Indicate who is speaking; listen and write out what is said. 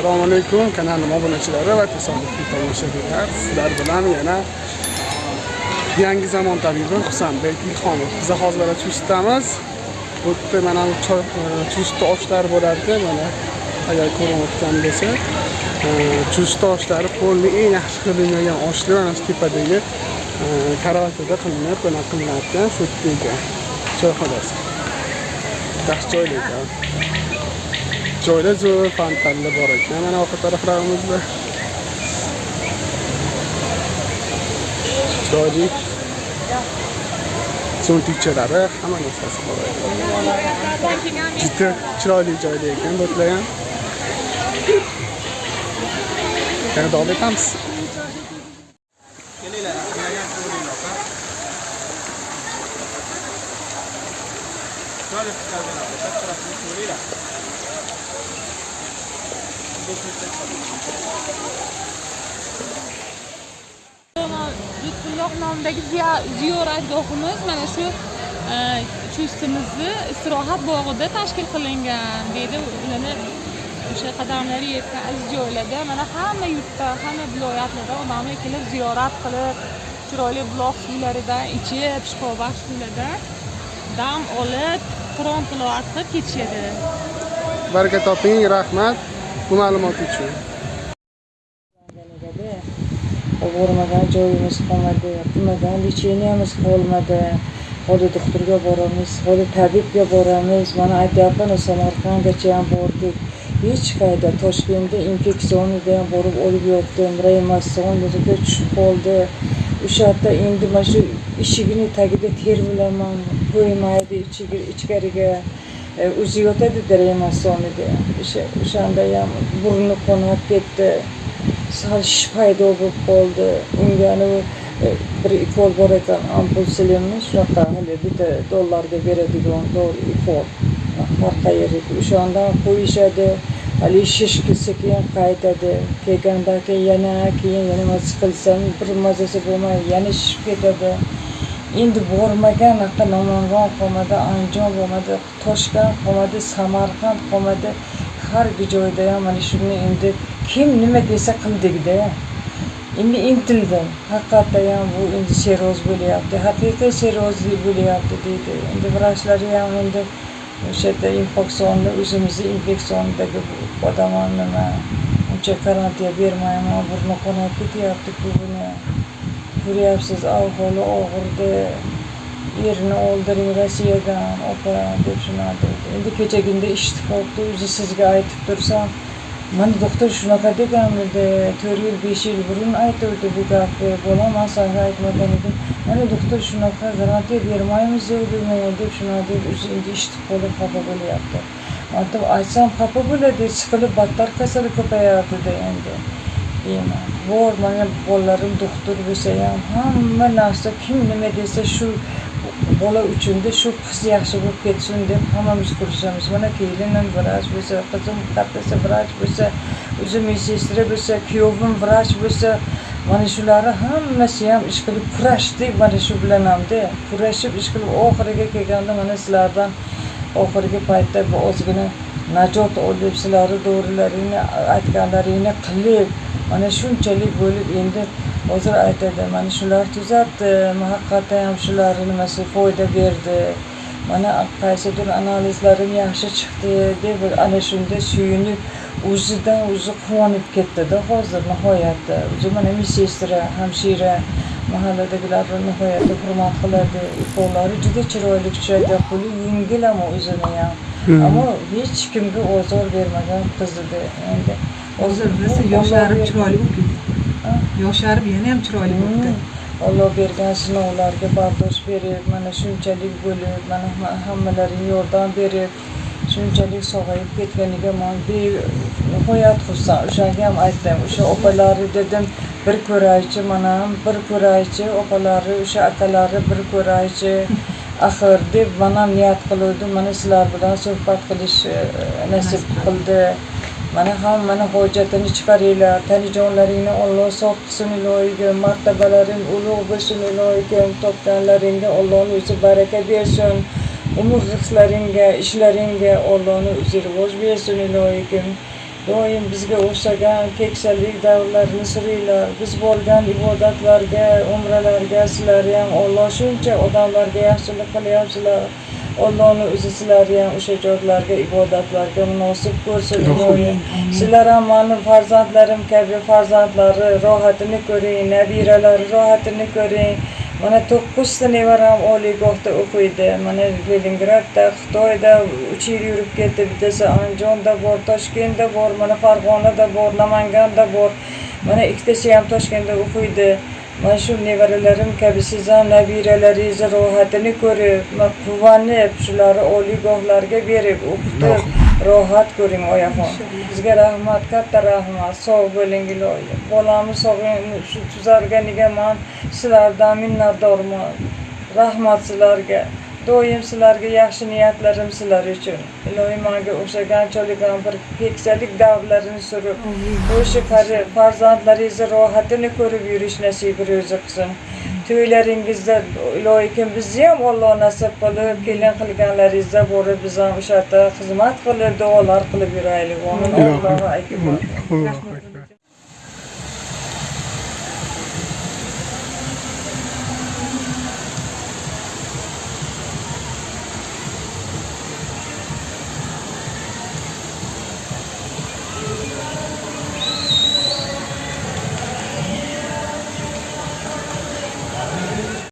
Speaker 1: assalomu alaykum kanalim obunachilari va tasodifiy tomoshabinlar. Sizlar bilan yana yangi zamon tabibi husanbek ilhomov biza hozir mana chustdamiz e, bu yerda mana chust oshlari bo'lar ekan mana agar ko'rinayotgan bo'lsa e, chustni ochlari polni eng yaxshi qilingan oshlar mana shu tepadagi e, karavotida qilinib mana qilinayotgan shu yerda ekan choyxonasi yaxshi joyda ekan. Joyda zo'r fontanlar bor ekan. Mana orqa taraflarimizda chiroyli cho'ntikchalari hamma narsasi bor ekan. Juda chiroyli joyda ekan do'stlar ham yana davom etamiz.
Speaker 2: Lutfulloh nomidagi ziyoratgohimiz mana shu e, chustimizni istirohat bog'ida tashkil qilingan deydi ularni o'sha qadamlari yetgan aziz joylarda. Mana hamma yurtda hamma viloyatlardan odamlar kelib ziyorat qilib chiroyli buloq suvlaridan ichib shifobaxsh suvlardan dam olib qur'on tilovat qilib ketishadi.
Speaker 1: Baraka toping rahmat. Bu ma'lumot uchun.
Speaker 3: Bormagan joyimiz qolmadi qilmagan lecheniyamiz qolmadi. Hozir doktorga boramiz hozir tabibga boramiz. Mana aytyapman samarqandgacha ham bordik. Hech qayerda toshkentda infeksionida ham borib olib yotdim. Reanimatsionga tushib qoldi. O'sha yerda endi mana shu eshigini tagida terbilaman qo'ymaydi ichkariga o'zi yotadida reanimatsionida o'sha o'shanda ham burni qonab ketdi sal shish paydo bo'lib qoldi unga anavi bir ikol bor ekan ampul silinmi shunaqa hali bitta dollarga beradigan ikol har qayerga anda qo'yishadi haligi shish kelsa keyin qaytadi kelgandan keyin yana keyin yana nima bir bir mazasi bo'lmaydi yana shishib ketadi endi bormagan anaqa namangan qolmadi andijon qolmadi toshkent qolmadi samarqand qolmadi. Har bir joyda ham mana shuni endi kim nima desa qildikda endi intildim haqiqatda ham bu endi seroz bo'lyapti. Haqiqiy serozlik bo'lyapti deydi. Endi vrachlar ham endi o'sha yerda infeksionni o'zimizni infeksiondagi odamlar nima uncha karantin bermayman burni qonab ketyapti-ku buni yuryapsiz ahvoli og'irdi erini o'ldiring rossiyadan opa deb shunaqa dedi. Endi kechagina eshitib qolibdi o'zi sizga aytib tursam mana doktor shunaqa deganmidi to'rt yil besh yil burun aytuvdi bu gapni bolam man aytmagan edim mana doktor shunaqa garantiya bermaymiz dedi deb shunaqa deb o'zi endi eshitib qolib xafa bo'lyapti aytib aytsam xafa bo'ladi siqilib battar kasali ko'payadida endi deyman bor mana bolalarim doktor bo'lsa ham hamma narsa kim nima desa shu bola uchunda shu qiz yaxshi bo'lib ketsin deb hammamiz kurashamiz mana kelinim vrach bo'lsa qizim kattasi vrach bo'lsa o'zi medsestra bo'lsa kuyovim vrach bo'lsa mana shulari hammasi ham ish qilib kurashdik mana shu bilan hamda kurashib ish qilib oxiriga kelganda mana sizlardan oxirgi paytda bu ozgina najot olib sizlarni dorilaringni aytganlaringni qilib mana shunchalik bo'lib endi hozir aytadi mana shular tuzatdi haqiqatdan ham shular nimasi foyda berdi mana qaysidir analizlarim yaxshi chiqdi deb ana shunda suyunib o'zidan o'zi quvonib ketdida hozir nihoyatda. O'zi mana medsestra hamshira mahalladagilar nihoyatda hurmat qiladi. Ukollari juda chiroyli tushadi qo'li yengil ham o'zini ham. Ammo hech kimga ozor bermagan qiz edi endi
Speaker 4: hozir bilasa yosharib chiroyli bo'lib ketdi yosharib yana ham chiroyli bo'libdi
Speaker 3: olloh bergan sinovlarga bardosh berib mana shunchalik bo'lib mana hammalaring yordam berib shunchalik sog'ayib ketganiga man benihoyat xursand o'shanga ham aytdim o'sha opalari dedim bir ko'raychi mana bir ko'raychi opalari o'sha akalari bir ko'raychi axir deb man ham niyat qiluvdim. Mana sizlar bilan suhbat qilish nasib qildi. Mana hammani hojatini chiqaringlar. Tanijonlaringni olloh sof qilsin ilohigim martabalaring ulug' bo'lsin ilohigim topganlaringga ollohni o'zi baraka bersin. Umr rizqlaringga ishlaringga ollohni o'zi rivoj bersin ilohigim doim bizga o'xshagan keksalik davrlarini suringlar biz bo'lgan ibodatlarga umralarga sizlar ham olloh shuncha odamlarga yaxshilik qilyapsizlar. Ollohni o'zi sizlarni ham o'sha joylarga ibodatlarga munosib ko'rsin. Sizlar ham mani farzandlarim kabi farzandlari rohatini ko'ring nabiralari rohatini ko'ring mana to'qqizta nevaram oliygohda o'qiydi. Mana leningradda xitoyda uch yil yurib ketdi. Bittasi andijonda bor toshkentda bor mana farg'onada bor namanganda bor. Mana ikkitasi ham toshkentda o'qiydi. Mana shu nevaralarim kabi siz ham nabiralaringizni rohatini ko'rib quvonib shularni oliygohlarga berib o'qitib rohat ko'ring oyaxon bizga rahmat katta rahmat. Sog' bo'ling iloyim bolamni sog'lig'ini shu tuzalganiga man? Sizlardan minnatdorman. Rahmat sizlarga. Doim sizlarga yaxshi niyatlarim sizlar uchun. Iloyim manga o'xshagan cho'ligan bir keksalik davrlarini surib o'sha farzandlaringizni rohatini ko'rib yurish nasibi ro'zi qilsin to'ylaringizda ilohiy bizni ham olloh nasib qilib kelin qilganlaringizda borib biz ham o'sha yerda xizmat qilib duolar qilib yuraylik. Akbar.
Speaker 1: Allohu akbar.